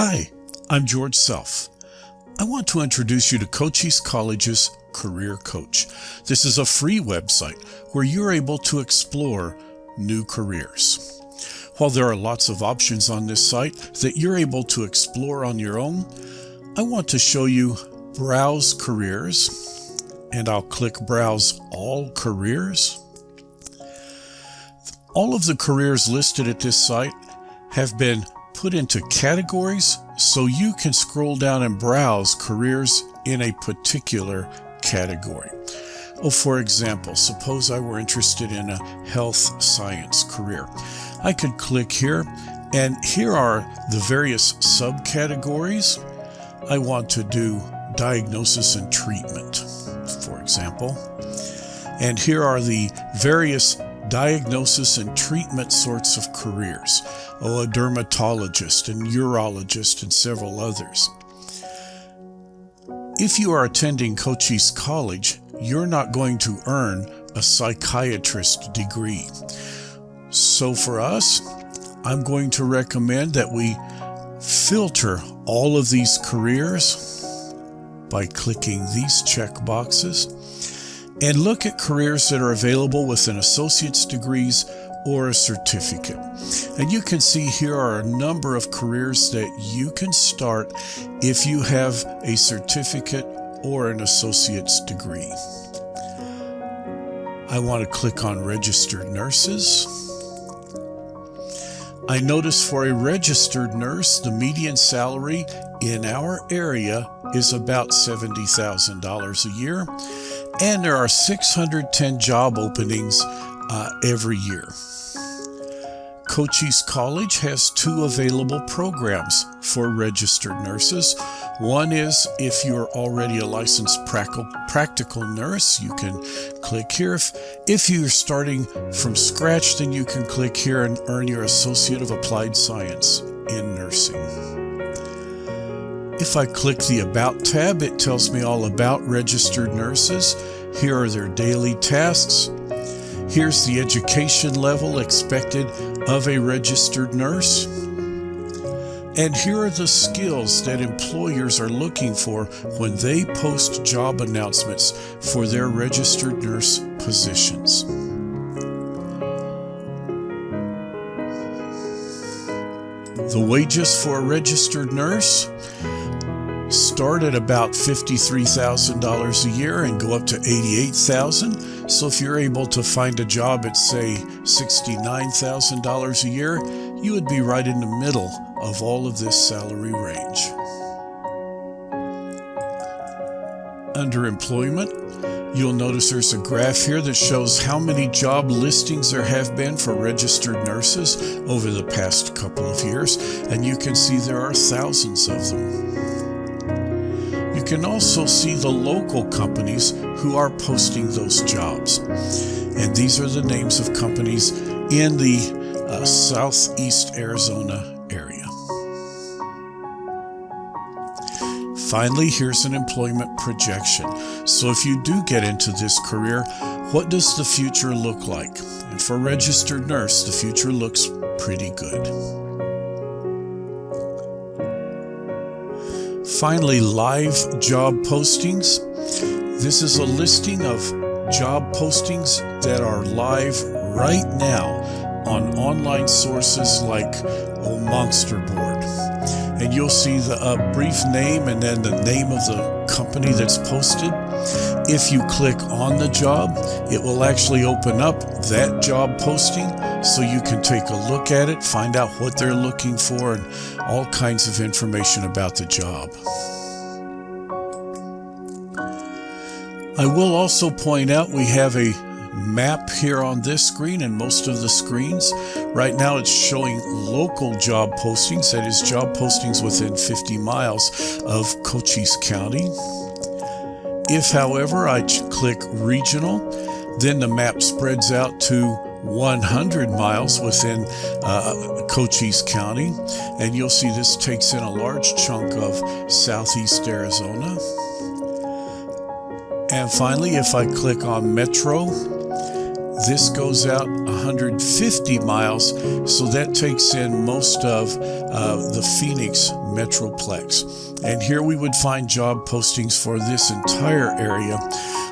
Hi, I'm George Self. I want to introduce you to Cochise College's Career Coach. This is a free website where you're able to explore new careers. While there are lots of options on this site that you're able to explore on your own, I want to show you Browse Careers, and I'll click Browse All Careers. All of the careers listed at this site have been put into categories so you can scroll down and browse careers in a particular category. Oh, for example, suppose I were interested in a health science career. I could click here, and here are the various subcategories. I want to do diagnosis and treatment, for example. And here are the various diagnosis and treatment sorts of careers. A dermatologist and urologist and several others. If you are attending Cochise College, you're not going to earn a psychiatrist degree. So for us, I'm going to recommend that we filter all of these careers by clicking these check boxes and look at careers that are available with an associate's degrees or a certificate. And you can see here are a number of careers that you can start if you have a certificate or an associate's degree. I want to click on registered nurses. I notice for a registered nurse, the median salary in our area is about $70,000 a year and there are 610 job openings uh, every year. Cochise College has two available programs for registered nurses. One is if you're already a licensed practical nurse, you can click here. If, if you're starting from scratch, then you can click here and earn your Associate of Applied Science in Nursing. If I click the About tab, it tells me all about registered nurses. Here are their daily tasks. Here's the education level expected of a registered nurse. And here are the skills that employers are looking for when they post job announcements for their registered nurse positions. The wages for a registered nurse start at about $53,000 a year and go up to $88,000. So if you're able to find a job at say $69,000 a year, you would be right in the middle of all of this salary range. Under employment, You'll notice there's a graph here that shows how many job listings there have been for registered nurses over the past couple of years, and you can see there are thousands of them can also see the local companies who are posting those jobs. And these are the names of companies in the uh, southeast Arizona area. Finally, here's an employment projection. So if you do get into this career, what does the future look like? And for registered nurse, the future looks pretty good. Finally, live job postings. This is a listing of job postings that are live right now on online sources like oh, Monsterboard. And you'll see the uh, brief name and then the name of the company that's posted. If you click on the job, it will actually open up that job posting so you can take a look at it, find out what they're looking for, and all kinds of information about the job. I will also point out we have a map here on this screen and most of the screens. Right now it's showing local job postings, that is job postings within 50 miles of Cochise County. If, however, I click regional, then the map spreads out to 100 miles within uh, Cochise County. And you'll see this takes in a large chunk of southeast Arizona. And finally, if I click on Metro, this goes out 150 miles, so that takes in most of uh, the Phoenix Metroplex. And here we would find job postings for this entire area,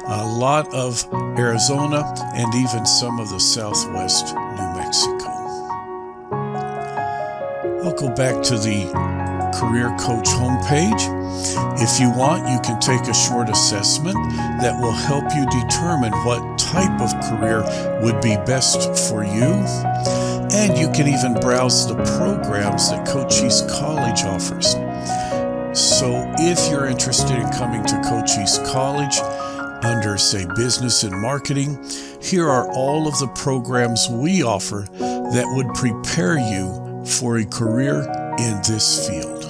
a lot of Arizona, and even some of the southwest New Mexico. I'll go back to the Career Coach homepage. If you want, you can take a short assessment that will help you determine what type of career would be best for you. And you can even browse the programs that Cochise College offers. So if you're interested in coming to Cochise College, under, say, business and marketing, here are all of the programs we offer that would prepare you for a career in this field.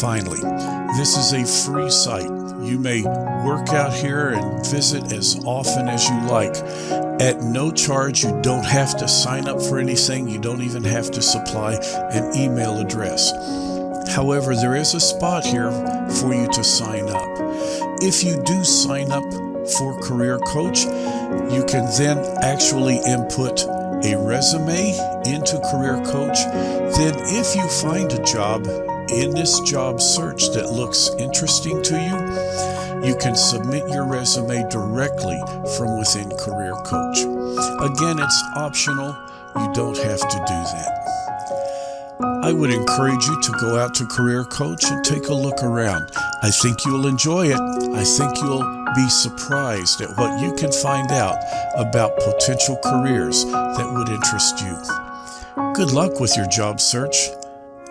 Finally, this is a free site. You may work out here and visit as often as you like. At no charge, you don't have to sign up for anything. You don't even have to supply an email address. However, there is a spot here for you to sign up. If you do sign up for Career Coach, you can then actually input a resume into Career Coach. Then, if you find a job in this job search that looks interesting to you, you can submit your resume directly from within Career Coach. Again, it's optional. You don't have to do that. I would encourage you to go out to Career Coach and take a look around. I think you'll enjoy it. I think you'll be surprised at what you can find out about potential careers that would interest you. Good luck with your job search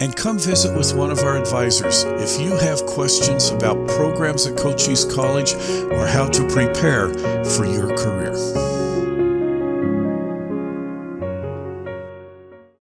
and come visit with one of our advisors if you have questions about programs at Cochise College or how to prepare for your career.